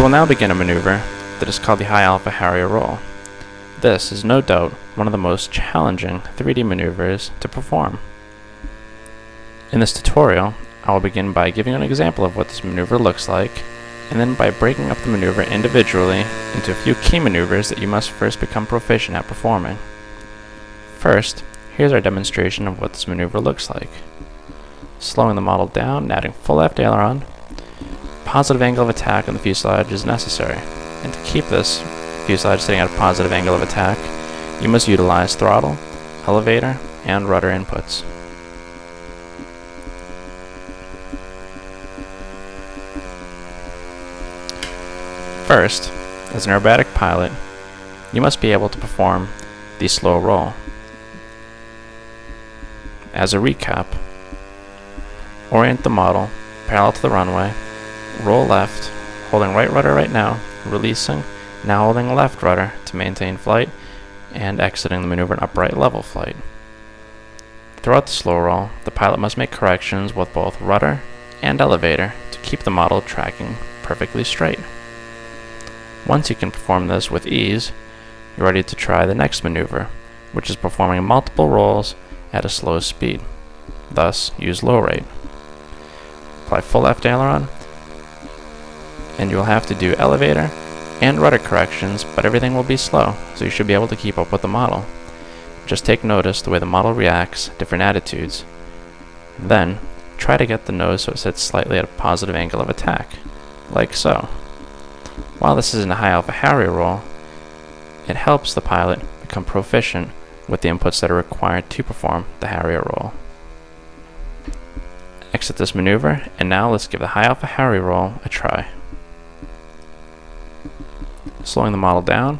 We will now begin a maneuver that is called the High Alpha Harrier Roll. This is no doubt one of the most challenging 3D maneuvers to perform. In this tutorial, I will begin by giving an example of what this maneuver looks like, and then by breaking up the maneuver individually into a few key maneuvers that you must first become proficient at performing. First, here's our demonstration of what this maneuver looks like. Slowing the model down and adding full left aileron, positive angle of attack on the fuselage is necessary, and to keep this fuselage sitting at a positive angle of attack, you must utilize throttle, elevator, and rudder inputs. First, as an aerobatic pilot, you must be able to perform the slow roll. As a recap, orient the model parallel to the runway, roll left, holding right rudder right now, releasing, now holding left rudder to maintain flight, and exiting the maneuver in upright level flight. Throughout the slow roll, the pilot must make corrections with both rudder and elevator to keep the model tracking perfectly straight. Once you can perform this with ease, you're ready to try the next maneuver, which is performing multiple rolls at a slow speed. Thus, use low rate. Apply full left aileron, and you will have to do elevator and rudder corrections, but everything will be slow, so you should be able to keep up with the model. Just take notice the way the model reacts, different attitudes. Then, try to get the nose so it sits slightly at a positive angle of attack, like so. While this isn't a high alpha Harrier roll, it helps the pilot become proficient with the inputs that are required to perform the Harrier roll. Exit this maneuver, and now let's give the high alpha Harrier roll a try. Slowing the model down,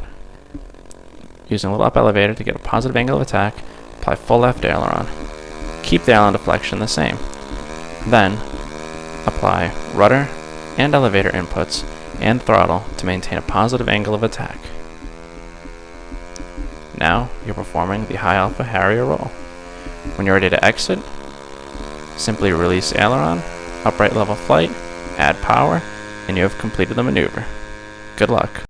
using a little up elevator to get a positive angle of attack, apply full left aileron. Keep the aileron deflection the same. Then, apply rudder and elevator inputs and throttle to maintain a positive angle of attack. Now you're performing the high alpha Harrier roll. When you're ready to exit, simply release aileron, upright level flight, add power, and you have completed the maneuver. Good luck.